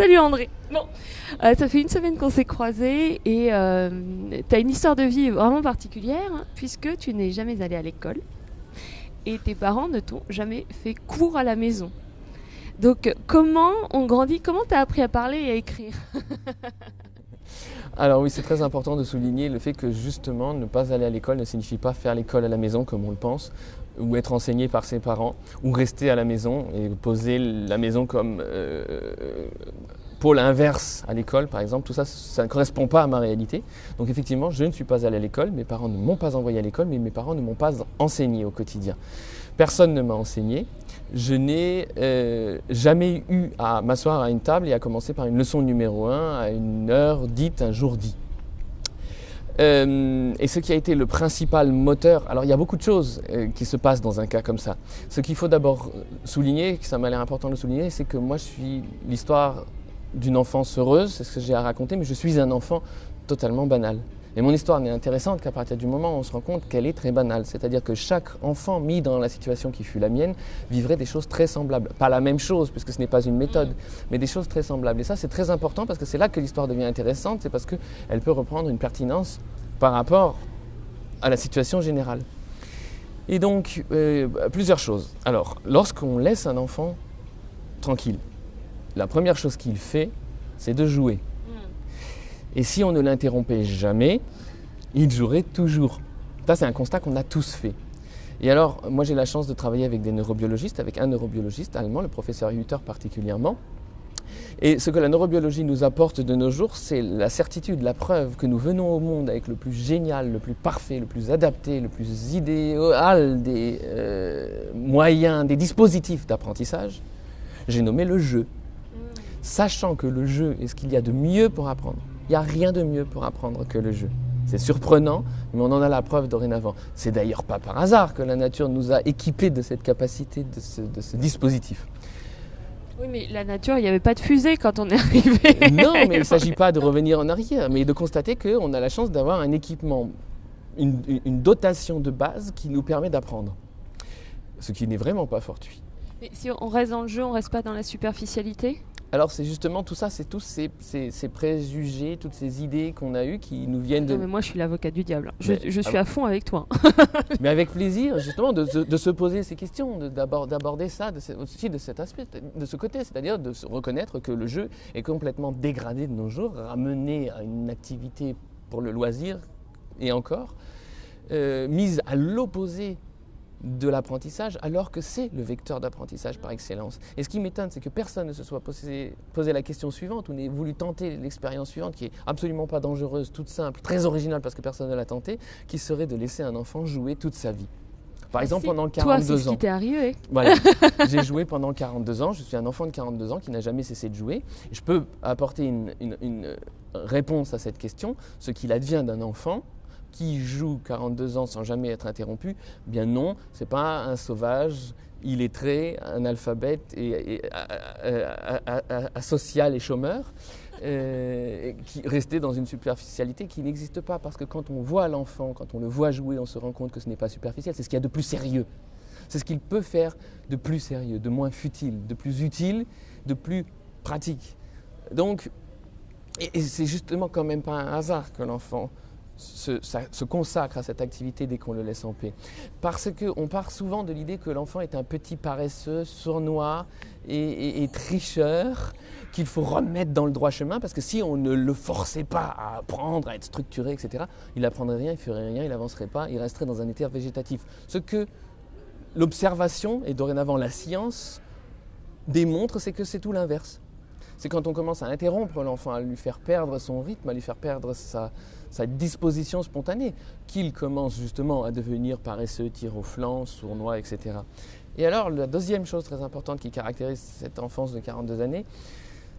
Salut André. Euh, ça fait une semaine qu'on s'est croisés et euh, tu as une histoire de vie vraiment particulière hein, puisque tu n'es jamais allé à l'école et tes parents ne t'ont jamais fait cours à la maison. Donc comment on grandit? Comment tu as appris à parler et à écrire? Alors oui, c'est très important de souligner le fait que justement ne pas aller à l'école ne signifie pas faire l'école à la maison comme on le pense, ou être enseigné par ses parents, ou rester à la maison et poser la maison comme euh, pôle inverse à l'école, par exemple. Tout ça, ça ne correspond pas à ma réalité. Donc effectivement, je ne suis pas allé à l'école, mes parents ne m'ont pas envoyé à l'école, mais mes parents ne m'ont pas enseigné au quotidien. Personne ne m'a enseigné. Je n'ai euh, jamais eu à m'asseoir à une table et à commencer par une leçon numéro 1 à une heure dite, un jour dit. Euh, et ce qui a été le principal moteur, alors il y a beaucoup de choses euh, qui se passent dans un cas comme ça. Ce qu'il faut d'abord souligner, que ça m'a l'air important de souligner, c'est que moi je suis l'histoire d'une enfance heureuse, c'est ce que j'ai à raconter, mais je suis un enfant totalement banal. Et mon histoire n'est intéressante qu'à partir du moment où on se rend compte qu'elle est très banale. C'est-à-dire que chaque enfant mis dans la situation qui fut la mienne vivrait des choses très semblables. Pas la même chose, puisque ce n'est pas une méthode, mais des choses très semblables. Et ça, c'est très important parce que c'est là que l'histoire devient intéressante, c'est parce qu'elle peut reprendre une pertinence par rapport à la situation générale. Et donc, euh, plusieurs choses. Alors, lorsqu'on laisse un enfant tranquille, la première chose qu'il fait, c'est de jouer. Et si on ne l'interrompait jamais, il jouerait toujours. Ça, c'est un constat qu'on a tous fait. Et alors, moi, j'ai la chance de travailler avec des neurobiologistes, avec un neurobiologiste allemand, le professeur Hutter particulièrement. Et ce que la neurobiologie nous apporte de nos jours, c'est la certitude, la preuve que nous venons au monde avec le plus génial, le plus parfait, le plus adapté, le plus idéal des euh, moyens, des dispositifs d'apprentissage. J'ai nommé le jeu. Sachant que le jeu est ce qu'il y a de mieux pour apprendre. Il n'y a rien de mieux pour apprendre que le jeu. C'est surprenant, mais on en a la preuve dorénavant. C'est d'ailleurs pas par hasard que la nature nous a équipés de cette capacité, de ce, dispositif. Oui, mais la nature, il n'y avait pas de fusée quand on est arrivé. Non, mais il ne s'agit pas de revenir en arrière, mais de constater qu'on a la chance d'avoir un équipement, une, une, dotation de base qui nous permet d'apprendre. Ce qui n'est vraiment pas fortuit. Mais si on reste dans le jeu, on ne reste pas dans la superficialité? Alors c'est justement tout ça, c'est tous ces, préjugés, toutes ces idées qu'on a eues qui nous viennent de... Non mais moi je suis l'avocat du diable, je, suis à fond avec toi. mais avec plaisir justement de, se poser ces questions, d'aborder ça aussi de cet aspect, de ce côté, c'est-à-dire de reconnaître que le jeu est complètement dégradé de nos jours, ramené à une activité pour le loisir et encore, euh, mise à l'opposé de l'apprentissage alors que c'est le vecteur d'apprentissage par excellence. Et ce qui m'étonne, c'est que personne ne se soit posé, la question suivante ou n'ait voulu tenter l'expérience suivante qui est absolument pas dangereuse, toute simple, très originale parce que personne ne l'a tenté, qui serait de laisser un enfant jouer toute sa vie. Par exemple, pendant 42 Toi, ans. ce qui t'est arrivé. Voilà. J'ai joué pendant 42 ans. Je suis un enfant de 42 ans qui n'a jamais cessé de jouer. Je peux apporter une réponse à cette question. Ce qu'il advient d'un enfant, qui joue 42 ans sans jamais être interrompu Bien non, c'est pas un sauvage illettré, un alphabète et, asocial et chômeur, euh, qui restait dans une superficialité qui n'existe pas parce que quand on voit l'enfant, quand on le voit jouer, on se rend compte que ce n'est pas superficiel, c'est ce qu'il y a de plus sérieux. C'est ce qu'il peut faire de plus sérieux, de moins futile, de plus utile, de plus pratique. Donc, et c'est justement quand même pas un hasard que l'enfant se, consacre à cette activité dès qu'on le laisse en paix. Parce qu'on part souvent de l'idée que l'enfant est un petit paresseux, sournois et, tricheur qu'il faut remettre dans le droit chemin parce que si on ne le forçait pas à apprendre, à être structuré, etc., il n'apprendrait rien, il ferait rien, il n'avancerait pas, il resterait dans un état végétatif. Ce que l'observation et dorénavant la science démontre, c'est que c'est tout l'inverse. C'est quand on commence à interrompre l'enfant, à lui faire perdre son rythme, à lui faire perdre sa, sa disposition spontanée, qu'il commence justement à devenir paresseux, tir au flanc, sournois, etc. Et alors, la deuxième chose très importante qui caractérise cette enfance de 42 années,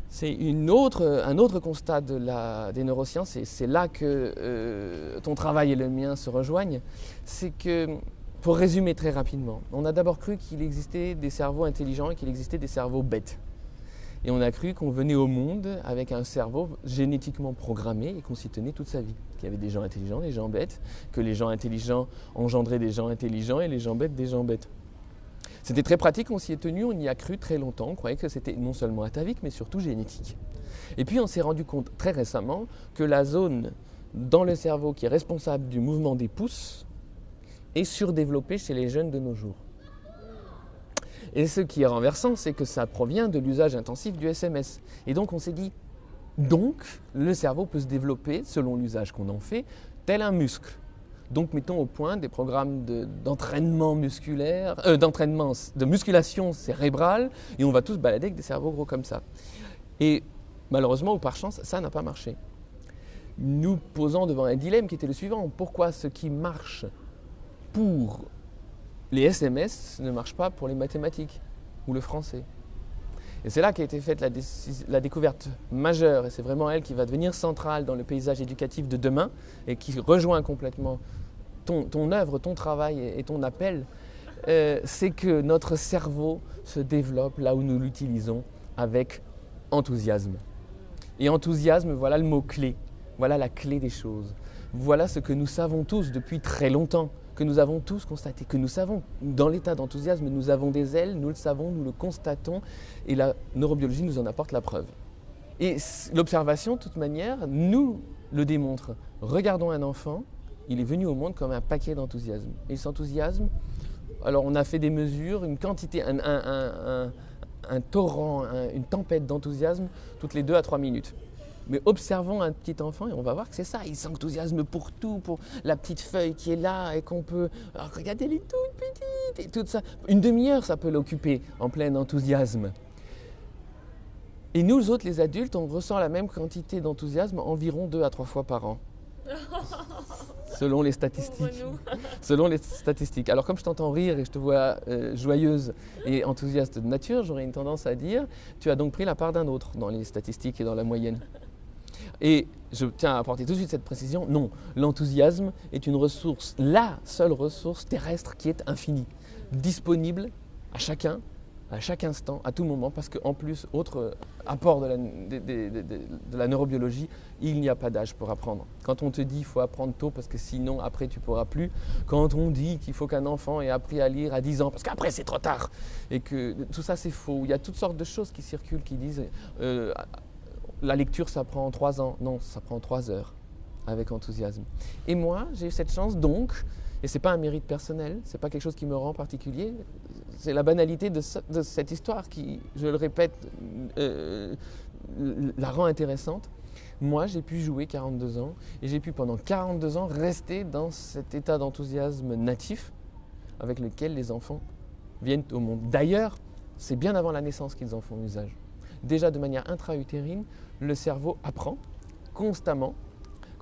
C'est un autre constat des neurosciences, et c'est là que euh, ton travail et le mien se rejoignent. C'est que, pour résumer très rapidement, on a d'abord cru qu'il existait des cerveaux intelligents et qu'il existait des cerveaux bêtes. Et on a cru qu'on venait au monde avec un cerveau génétiquement programmé et qu'on s'y tenait toute sa vie. Qu'il y avait des gens intelligents, des gens bêtes, que les gens intelligents engendraient des gens intelligents et les gens bêtes des gens bêtes. C'était très pratique, on s'y est tenu, on y a cru très longtemps, on croyait que c'était non seulement atavique, mais surtout génétique. Et puis on s'est rendu compte très récemment que la zone dans le cerveau qui est responsable du mouvement des pouces est surdéveloppée chez les jeunes de nos jours. Et ce qui est renversant, c'est que ça provient de l'usage intensif du SMS. Et donc on s'est dit, donc le cerveau peut se développer, selon l'usage qu'on en fait, tel un muscle. Donc mettons au point des programmes d'entraînement musculaire, euh, d'entraînement, de musculation cérébrale, et on va tous balader avec des cerveaux gros comme ça. Et malheureusement ou par chance, ça n'a pas marché. Nous posant devant un dilemme qui était le suivant. Pourquoi ce qui marche pour les SMS ne marche pas pour les mathématiques ou le français et c'est là qu'a été faite la, la, découverte majeure, et c'est vraiment elle qui va devenir centrale dans le paysage éducatif de demain, et qui rejoint complètement ton, œuvre, ton travail et, ton appel, euh, c'est que notre cerveau se développe là où nous l'utilisons avec enthousiasme. Et enthousiasme, voilà le mot-clé, voilà la clé des choses. Voilà ce que nous savons tous depuis très longtemps, que nous avons tous constaté, que nous savons, dans l'état d'enthousiasme, nous avons des ailes, nous le savons, nous le constatons, et la neurobiologie nous en apporte la preuve. Et l'observation, de toute manière, nous le démontre. Regardons un enfant, il est venu au monde comme un paquet d'enthousiasme. Et s'enthousiasme, alors on a fait des mesures, une quantité, un, torrent, une tempête d'enthousiasme toutes les deux à trois minutes. Mais observons un petit enfant et on va voir que c'est ça, il s'enthousiasme pour tout, pour la petite feuille qui est là et qu'on peut... Alors regardez, elle est toute petite et tout ça. Une demi-heure, ça peut l'occuper en plein enthousiasme. Et nous autres, les adultes, on ressent la même quantité d'enthousiasme environ deux à trois fois par an. selon les statistiques. selon les statistiques. Alors comme je t'entends rire et je te vois euh, joyeuse et enthousiaste de nature, j'aurais une tendance à dire, tu as donc pris la part d'un autre dans les statistiques et dans la moyenne. Et je tiens à apporter tout de suite cette précision, non, l'enthousiasme est une ressource, la seule ressource terrestre qui est infinie, disponible à chacun à chaque instant, à tout moment, parce qu'en plus, autre apport de la, neurobiologie, il n'y a pas d'âge pour apprendre. Quand on te dit qu'il faut apprendre tôt parce que sinon après tu pourras plus, quand on dit qu'il faut qu'un enfant ait appris à lire à 10 ans parce qu'après c'est trop tard, et que tout ça c'est faux, il y a toutes sortes de choses qui circulent qui disent euh, la lecture ça prend 3 ans, non, ça prend 3 heures avec enthousiasme. Et moi, j'ai eu cette chance donc, et ce n'est pas un mérite personnel, ce n'est pas quelque chose qui me rend particulier, c'est la banalité de, cette histoire qui, je le répète, euh, la rend intéressante. Moi, j'ai pu jouer 42 ans et j'ai pu pendant 42 ans rester dans cet état d'enthousiasme natif avec lequel les enfants viennent au monde. D'ailleurs, c'est bien avant la naissance qu'ils en font usage. Déjà de manière intra-utérine, le cerveau apprend constamment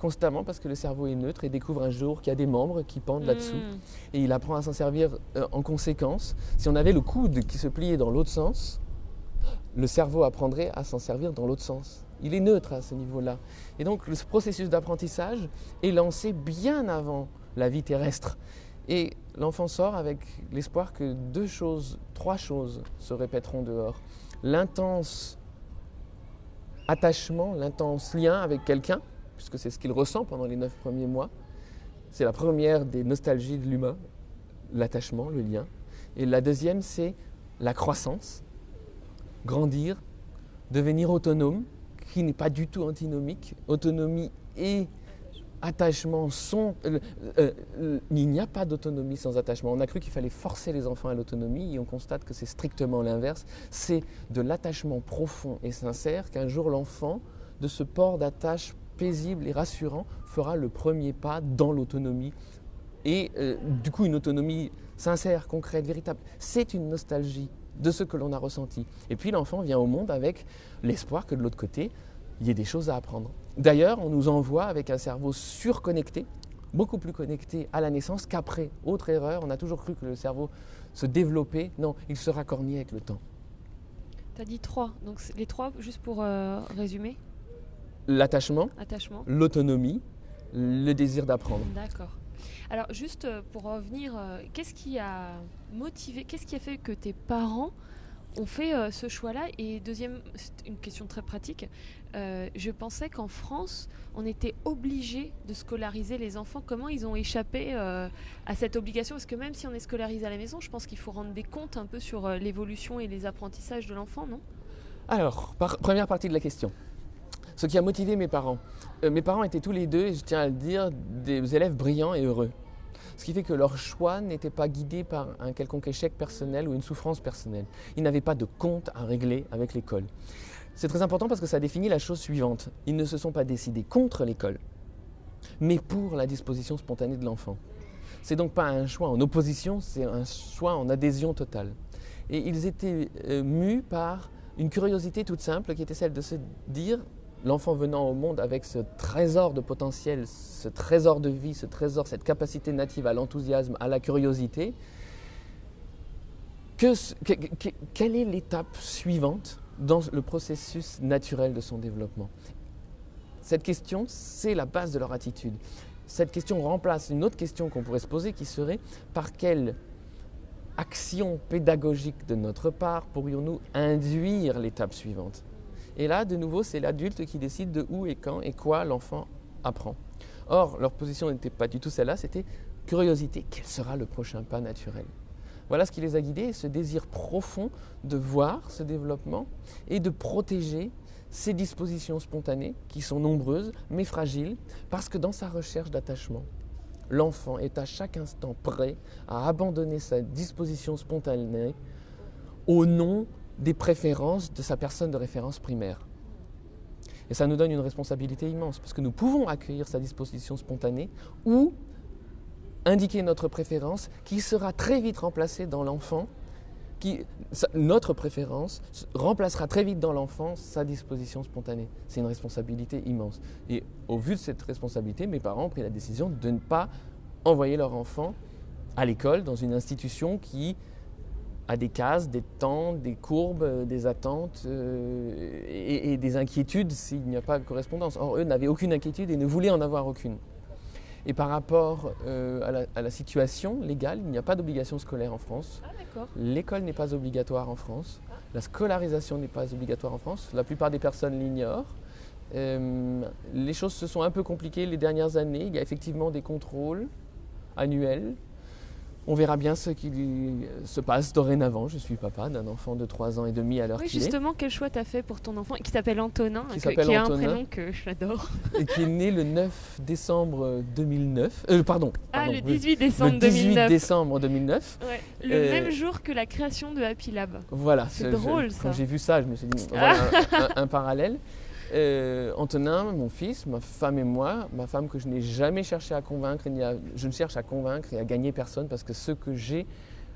constamment parce que le cerveau est neutre et découvre un jour qu'il y a des membres qui pendent là-dessous. Hmm. Et il apprend à s'en servir euh, en conséquence. Si on avait le coude qui se pliait dans l'autre sens, le cerveau apprendrait à s'en servir dans l'autre sens. Il est neutre à ce niveau-là. Et donc le processus d'apprentissage est lancé bien avant la vie terrestre. Et l'enfant sort avec l'espoir que deux choses, trois choses se répéteront dehors. L'intense attachement, l'intense lien avec quelqu'un, puisque c'est ce qu'il ressent pendant les neuf premiers mois. C'est la première des nostalgies de l'humain, l'attachement, le lien. Et la deuxième, c'est la croissance, grandir, devenir autonome, qui n'est pas du tout antinomique. Autonomie et attachement euh, euh, il n'y a pas d'autonomie sans attachement. On a cru qu'il fallait forcer les enfants à l'autonomie et on constate que c'est strictement l'inverse. C'est de l'attachement profond et sincère qu'un jour l'enfant, de ce port d'attache paisible et rassurant fera le premier pas dans l'autonomie. Et euh, du coup, une autonomie sincère, concrète, véritable. C'est une nostalgie de ce que l'on a ressenti. Et puis l'enfant vient au monde avec l'espoir que de l'autre côté, il y ait des choses à apprendre. D'ailleurs, on nous envoie avec un cerveau surconnecté, beaucoup plus connecté à la naissance qu'après. Autre erreur, on a toujours cru que le cerveau se développait. Non, il se raccornit avec le temps. Tu as dit trois. Donc les trois, juste pour euh, résumer L'attachement, attachement. l'autonomie, le désir d'apprendre. D'accord. Alors juste euh, pour revenir, euh, qu'est-ce qui a motivé, qu'est-ce qui a fait que tes parents ont fait euh, ce choix-là Et deuxième, c'est une question très pratique, euh, je pensais qu'en France, on était obligé de scolariser les enfants. Comment ils ont échappé euh, à cette obligation? Parce que même si on est scolarisé à la maison, je pense qu'il faut rendre des comptes un peu sur l'évolution et les apprentissages de l'enfant, non? Alors, première partie de la question. Ce qui a motivé mes parents. Mes parents étaient tous les deux, je tiens à le dire, des élèves brillants et heureux. Ce qui fait que leur choix n'était pas guidé par un quelconque échec personnel ou une souffrance personnelle. Ils n'avaient pas de compte à régler avec l'école. C'est très important parce que ça définit la chose suivante. Ils ne se sont pas décidés contre l'école, mais pour la disposition spontanée de l'enfant. C'est donc pas un choix en opposition, c'est un choix en adhésion totale. Et ils étaient euh, mus par une curiosité toute simple qui était celle de se dire, l'enfant venant au monde avec ce trésor de potentiel, ce trésor de vie, ce trésor, cette capacité native à l'enthousiasme, à la curiosité, quelle est l'étape suivante dans le processus naturel de son développement? Cette question, c'est la base de leur attitude. Cette question remplace une autre question qu'on pourrait se poser qui serait par quelle action pédagogique de notre part pourrions-nous induire l'étape suivante? Et là, de nouveau, c'est l'adulte qui décide de où et quand et quoi l'enfant apprend. Or, leur position n'était pas du tout celle-là, c'était curiosité, quel sera le prochain pas naturel? Voilà ce qui les a guidés, ce désir profond de voir ce développement et de protéger ces dispositions spontanées, qui sont nombreuses, mais fragiles, parce que dans sa recherche d'attachement, l'enfant est à chaque instant prêt à abandonner sa disposition spontanée au nom des préférences de sa personne de référence primaire. Et ça nous donne une responsabilité immense, parce que nous pouvons accueillir sa disposition spontanée ou indiquer notre préférence qui sera très vite remplacée dans l'enfant, notre préférence remplacera très vite dans l'enfant sa disposition spontanée. C'est une responsabilité immense. Et au vu de cette responsabilité, mes parents ont pris la décision de ne pas envoyer leur enfant à l'école, dans une institution qui a des cases, des temps, des courbes, euh, des attentes euh, et, et des inquiétudes s'il n'y a pas de correspondance. Or, eux n'avaient aucune inquiétude et ne voulaient en avoir aucune. Et par rapport euh, à, la, à la situation légale, il n'y a pas d'obligation scolaire en France. Ah. L'école n'est pas obligatoire en France. La scolarisation n'est pas obligatoire en France. La plupart des personnes l'ignorent. Euh, les choses se sont un peu compliquées les dernières années. Il y a effectivement des contrôles annuels. On verra bien ce qui se passe dorénavant. Je suis papa d'un enfant de 3 ans et demi à l'heure Oui, qu'il est, justement, quel choix t'as fait pour ton enfant qui s'appelle Antonin, Qui que- qui a un prénom que j'adore. et qui est né le 9 décembre 2009. Euh, pardon. Ah, pardon, le oui. 18 décembre Le 18 2009. décembre 2009. Ouais, le Euh, même jour que la création de Happy Lab. Voilà. C'est je- je- drôle, ça. Quand j'ai vu ça, je me suis dit, voilà un, un- un parallèle. Euh, Antonin, mon fils, ma femme et moi, ma femme que je n'ai jamais cherché à convaincre, ni à- je ne cherche à convaincre et à gagner personne parce que ce que j'ai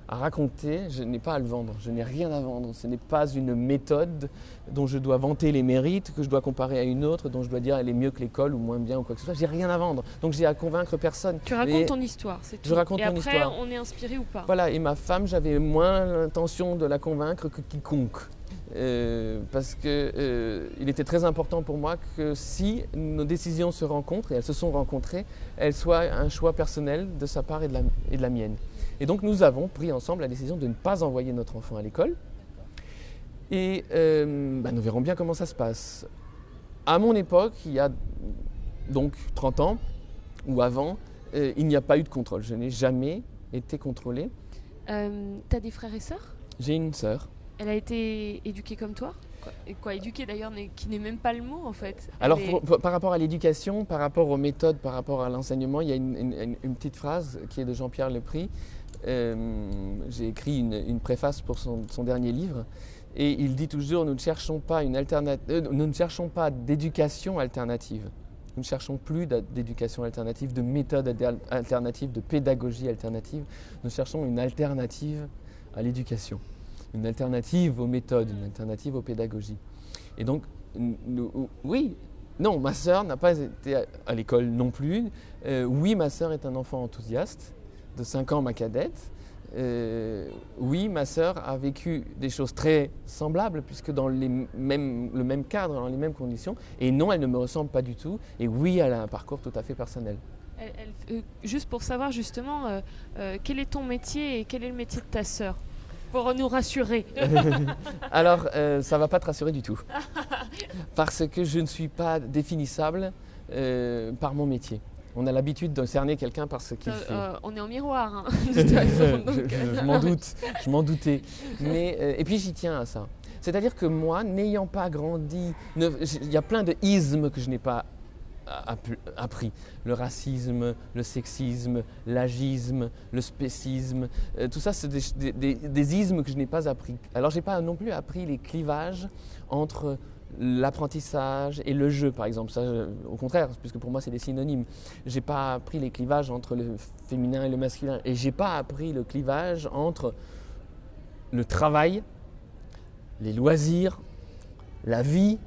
à raconter, je n'ai pas à le vendre, je n'ai rien à vendre. Ce n'est pas une méthode dont je dois vanter les mérites, que je dois comparer à une autre, dont je dois dire elle est mieux que l'école ou moins bien ou quoi que ce soit. J'ai rien à vendre, donc j'ai à convaincre personne. Tu racontes ton histoire, c'est tout. Je raconte Et mon après, histoire. on est inspiré ou pas? Voilà, et ma femme, j'avais moins l'intention de la convaincre que quiconque. Euh, parce que euh, était très important pour moi que si nos décisions se rencontrent, et elles se sont rencontrées, elles soient un choix personnel de sa part et de la, et de la mienne. Et donc nous avons pris ensemble la décision de ne pas envoyer notre enfant à l'école. Et euh, bah, nous verrons bien comment ça se passe. À mon époque, il y a donc 30 ans, ou avant, euh, il n'y a pas eu de contrôle. Je n'ai jamais été contrôlé. T'as des frères et sœurs? J'ai une sœur. Elle a été éduquée comme toi quoi, et quoi éduquée d'ailleurs, qui n'est même pas le mot en fait. Elle Alors, est- pour- pour- par rapport à l'éducation, par rapport aux méthodes, par rapport à l'enseignement, il y a une, une- une petite phrase qui est de Jean-Pierre Lepris. Euh, J'ai écrit une, une préface pour son, son dernier livre. Et il dit toujours nous ne cherchons pas, une euh, nous ne cherchons pas d'éducation alternative. Nous ne cherchons plus d'éducation alternative, de méthode alternative, de pédagogie alternative. Nous cherchons une alternative à l'éducation, une alternative aux méthodes, une alternative aux pédagogies. Et donc, oui, non, ma sœur n'a pas été à, l'école non plus. Euh, oui, ma sœur est un enfant enthousiaste, de 5 ans, ma cadette. euh, oui, ma sœur a vécu des choses très semblables, puisque dans le même cadre, dans les mêmes conditions. Et non, elle ne me ressemble pas du tout. Et oui, elle a un parcours tout à fait personnel. Euh, juste pour savoir justement, quel est ton métier et quel est le métier de ta sœur? Pour nous rassurer. Alors, euh, ça va pas te rassurer du tout. Parce que je ne suis pas définissable euh, par mon métier. On a l'habitude de cerner quelqu'un par ce qu'il Euh, fait. on est en miroir, hein, de toute façon, je donc, je- je m'en doute, je m'en doutais. Mais, et puis j'y tiens à ça. C'est-à-dire que moi, n'ayant pas grandi, ne- il y a plein de ismes que je n'ai pas appris. Le racisme, le sexisme, l'agisme, le spécisme, euh, tout ça, c'est des, ismes que je n'ai pas appris. Alors, je n'ai pas non plus appris les clivages entre l'apprentissage et le jeu, par exemple. Ça, au contraire, puisque pour moi, c'est des synonymes. J'ai pas appris les clivages entre le féminin et le masculin. Et j'ai pas appris le clivage entre le travail, les loisirs, la vie,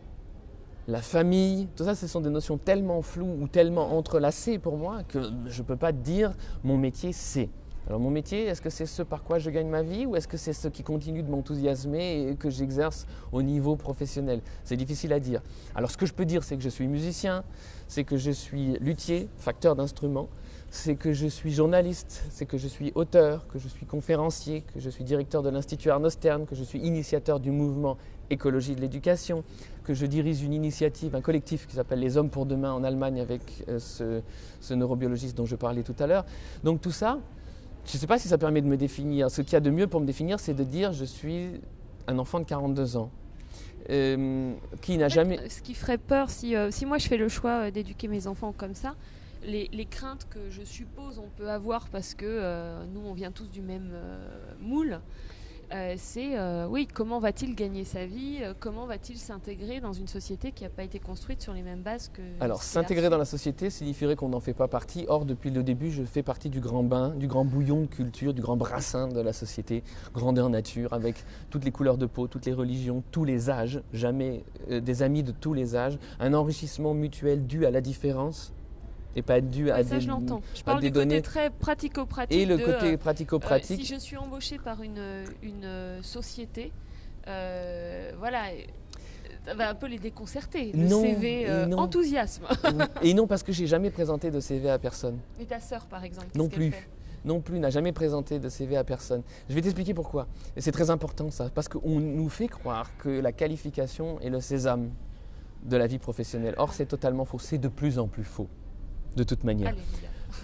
la famille. Tout ça, ce sont des notions tellement floues ou tellement entrelacées pour moi que je ne peux pas dire mon métier, c'est. Alors mon métier, est-ce que c'est ce par quoi je gagne ma vie ou est-ce que c'est ce qui continue de m'enthousiasmer et que j'exerce au niveau professionnel? C'est difficile à dire. Alors ce que je peux dire, c'est que je suis musicien, c'est que je suis luthier, facteur d'instruments, c'est que je suis journaliste, c'est que je suis auteur, que je suis conférencier, que je suis directeur de l'Institut Arnaud Stern, que je suis initiateur du mouvement Écologie de l'éducation, que je dirige une initiative, un collectif qui s'appelle Les Hommes pour demain en Allemagne avec euh, ce, ce neurobiologiste dont je parlais tout à l'heure. Donc tout ça, je ne sais pas si ça permet de me définir. Ce qu'il y a de mieux pour me définir, c'est de dire je suis un enfant de 42 ans. euh, qui n'a jamais... Ce qui ferait peur, si, euh, si moi je fais le choix d'éduquer mes enfants comme ça, les, les craintes que je suppose on peut avoir parce que euh, nous on vient tous du même euh, moule, euh, c'est oui, comment va-t-il gagner sa vie Comment va-t-il s'intégrer dans une société qui n'a pas été construite sur les mêmes bases que. Alors, s'intégrer dans la société signifierait qu'on n'en fait pas partie. Or, depuis le début, je fais partie du grand bain, du grand bouillon de culture, du grand brassin de la société, grandeur nature, avec toutes les couleurs de peau, toutes les religions, tous les âges, jamais des amis de tous les âges, un enrichissement mutuel dû à la différence et pas dû à Ouais, ça, des je l'entends. Je parle des du côté données- très pratico-pratique. et le de, côté euh, pratico-pratique. Euh, si je suis embauchée par une, une euh, société, euh, voilà, ça va un peu les déconcerter. Le Non, CV non. enthousiasme. et non parce que j'ai jamais présenté de CV à personne. Et ta sœur, par exemple Non plus. fait non plus, n'a jamais présenté de CV à personne. Je vais t'expliquer pourquoi. Et c'est très important ça, parce qu'on nous fait croire que la qualification est le sésame de la vie professionnelle. Or, c'est totalement faux. C'est de plus en plus faux, de toute manière.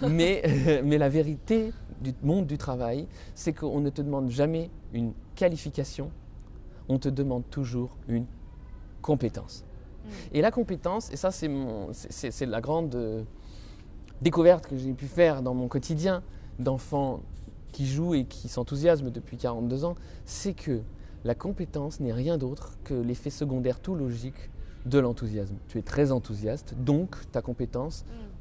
Mais, mais la vérité du monde du travail, c'est qu'on ne te demande jamais une qualification, on te demande toujours une compétence. Mm. Et la compétence, et ça c'est la grande euh, découverte que j'ai pu faire dans mon quotidien d'enfant qui joue et qui s'enthousiasme depuis 42 ans, c'est que la compétence n'est rien d'autre que l'effet secondaire tout logique de l'enthousiasme. Tu es très enthousiaste, donc ta compétence Mm.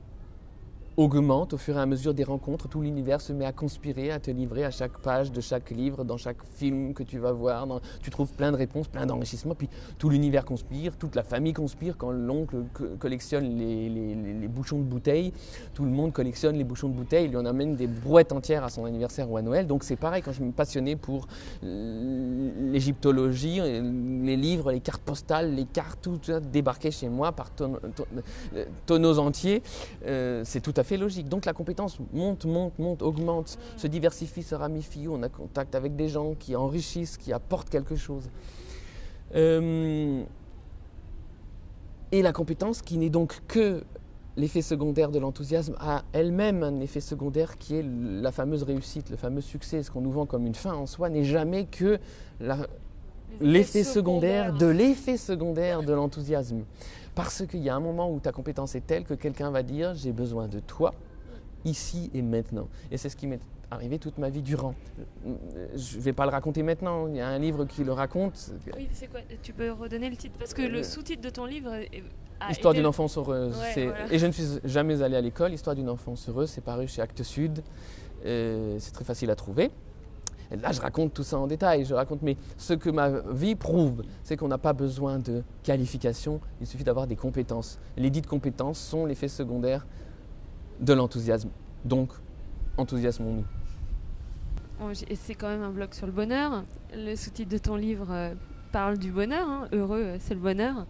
Augmente au fur et à mesure des rencontres. Tout l'univers se met à conspirer, à te livrer à chaque page de chaque livre, dans chaque film que tu vas voir. tu trouves plein de réponses, plein d'enrichissements. Puis tout l'univers conspire, toute la famille conspire. Quand l'oncle co- collectionne les, bouchons de bouteilles, tout le monde collectionne les bouchons de bouteilles. Il lui en amène des brouettes entières à son anniversaire ou à Noël. Donc c'est pareil quand je me passionnais pour l'égyptologie, les livres, les cartes postales, les cartes, tout ça débarquait chez moi par tonneaux, euh, tonneaux entiers. Euh, c'est tout à fait logique. Donc la compétence monte, monte, monte, augmente, se diversifie, se ramifie. On a contact avec des gens qui enrichissent, qui apportent quelque chose. Euh, et la compétence, qui n'est donc que l'effet secondaire de l'enthousiasme, a elle-même un effet secondaire qui est la fameuse réussite, le fameux succès. Ce qu'on nous vend comme une fin en soi n'est jamais que l'effet secondaire de l'effet secondaire de l'enthousiasme. Parce qu'il y a un moment où ta compétence est telle que quelqu'un va dire j'ai besoin de toi ici et maintenant. Et c'est ce qui m'est arrivé toute ma vie durant. Je ne vais pas le raconter maintenant, il y a un livre qui le raconte, Oui, c'est quoi Tu peux redonner le titre? Parce que le Euh, sous-titre de ton livre. est- a Histoire été- d'une enfance heureuse. Ouais, C'est- voilà. Et je ne suis jamais allé à l'école. Histoire d'une enfance heureuse, c'est paru chez Actes Sud. Euh, c'est très facile à trouver. Et là, je raconte tout ça en détail. Je raconte, mais ce que ma vie prouve, c'est qu'on n'a pas besoin de qualification. Il suffit d'avoir des compétences. Les dites compétences sont l'effet secondaire de l'enthousiasme. Donc, enthousiasmons-nous. c'est quand même un blog sur le bonheur. Le sous-titre de ton livre euh, parle du bonheur. Hein. Heureux, euh, c'est le bonheur.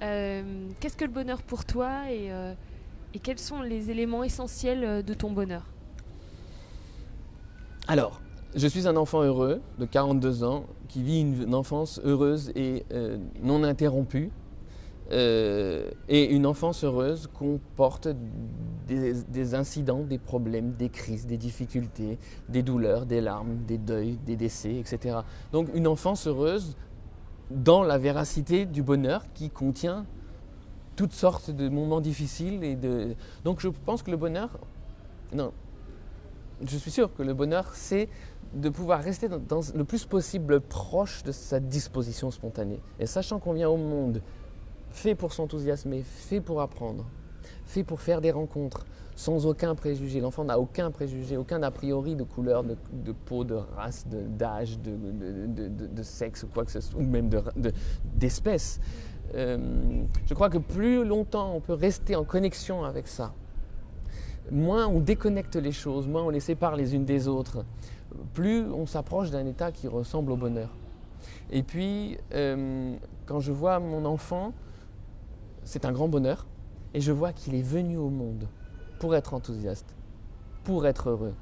Qu'est-ce que le bonheur pour toi et, et, quels sont les éléments essentiels de ton bonheur? Alors, je suis un enfant heureux de 42 ans qui vit une enfance heureuse et non interrompue. Euh, et une enfance heureuse comporte des, incidents, des problèmes, des crises, des difficultés, des douleurs, des larmes, des deuils, des décès, etc. Donc une enfance heureuse dans la véracité du bonheur qui contient toutes sortes de moments difficiles. Et de... Donc je pense que le bonheur, non, je suis sûr que le bonheur, c'est de pouvoir rester le plus possible proche de sa disposition spontanée. Et sachant qu'on vient au monde fait pour s'enthousiasmer, fait pour apprendre, fait pour faire des rencontres, sans aucun préjugé. L'enfant n'a aucun préjugé, aucun a priori de couleur, de, peau, de race, d'âge, de, sexe, quoi que ce soit, ou même d'espèce. Euh, je crois que plus longtemps on peut rester en connexion avec ça, moins on déconnecte les choses, moins on les sépare les unes des autres, plus on s'approche d'un état qui ressemble au bonheur. Et puis, euh, quand je vois mon enfant, c'est un grand bonheur. Et je vois qu'il est venu au monde pour être enthousiaste, pour être heureux.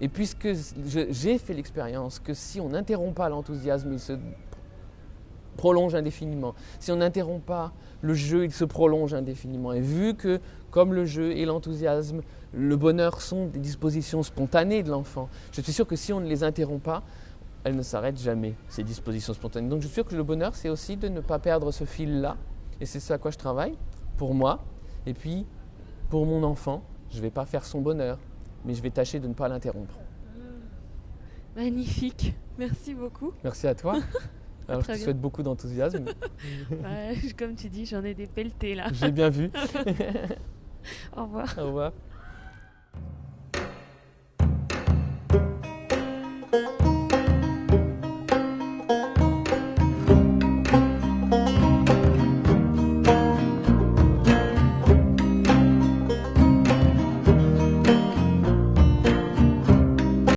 Et puisque j'ai fait l'expérience que si on n'interrompt pas l'enthousiasme, il se prolonge indéfiniment. Si on n'interrompt pas le jeu, il se prolonge indéfiniment. Et vu que, comme le jeu et l'enthousiasme, le bonheur sont des dispositions spontanées de l'enfant, je suis sûr que si on ne les interrompt pas, elles ne s'arrêtent jamais, ces dispositions spontanées. Donc je suis sûr que le bonheur, c'est aussi de ne pas perdre ce fil-là et c'est ce à quoi je travaille, pour moi. Et puis, pour mon enfant, je ne vais pas faire son bonheur, mais je vais tâcher de ne pas l'interrompre. Magnifique. Merci beaucoup. Merci à toi. Alors, je te souhaite beaucoup d'enthousiasme. comme tu dis, j'en ai des pelletés là. J'ai bien vu. Au revoir. Au revoir.